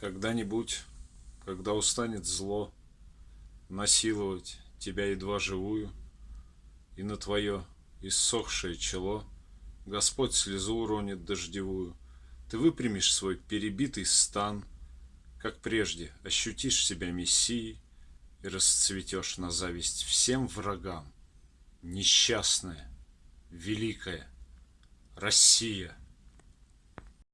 Когда-нибудь, когда устанет зло Насиловать тебя едва живую, И на твое иссохшее чело Господь слезу уронит дождевую, Ты выпрямишь свой перебитый стан, Как прежде ощутишь себя мессией И расцветешь на зависть всем врагам. Несчастная, великая Россия —